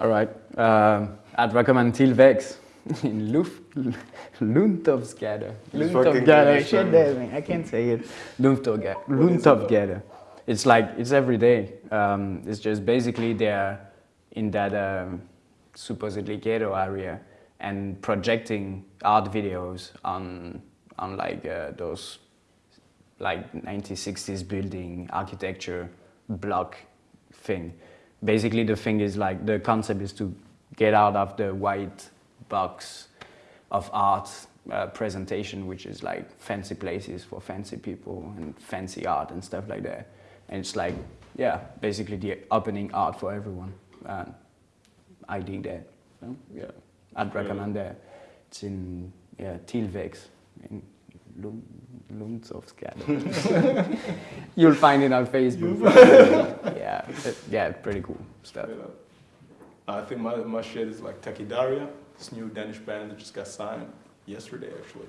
All right. Um, I'd recommend Tilvex in fucking Luntovsgade. English, Shit, man. I can't say it. Luntovsgade. It's like, it's every day. Um, it's just basically they're in that um, supposedly ghetto area and projecting art videos on, on like uh, those like 1960s building architecture block thing. Basically, the thing is like the concept is to get out of the white box of art uh, presentation, which is like fancy places for fancy people and fancy art and stuff like that. And it's like, yeah, basically the opening art for everyone. And I dig that. So, yeah, I'd recommend that. It's in yeah Tilvex in Lund, Lundsovsgade. You'll find it on Facebook. Yeah, it- yeah, pretty cool stuff. I think my, my shit is like Takidaria, this new Danish band that just got signed yesterday actually.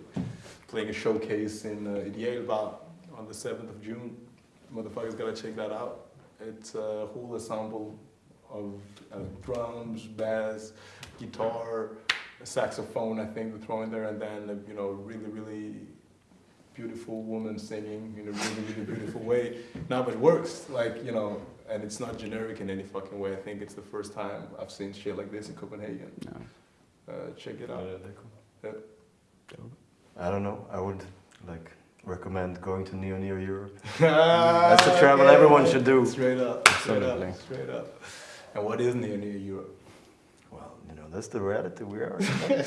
Playing a showcase in uh, Ideal Bar on the 7th of June. Motherfuckers gotta check that out. It's a whole ensemble of uh, drums, bass, guitar, saxophone I think they're throwing there and then uh, you know really really beautiful woman singing in a really really beautiful way. Now but it works. Like, you know, and it's not generic in any fucking way. I think it's the first time I've seen shit like this in Copenhagen. No. Uh, check it out. I don't know. I would like recommend going to Neo Neo Europe. That's the travel everyone should do. Straight up, straight Absolutely. up, straight up. And what is Neo Neo Europe? Well, you know, that's the reality we are.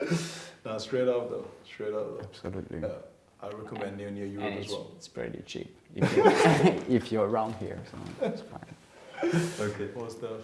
No, straight up though, straight up though. Absolutely. Yeah, I recommend near near Europe And as it's, well. it's pretty cheap if you're, if you're around here, so it's fine. okay. More stuff.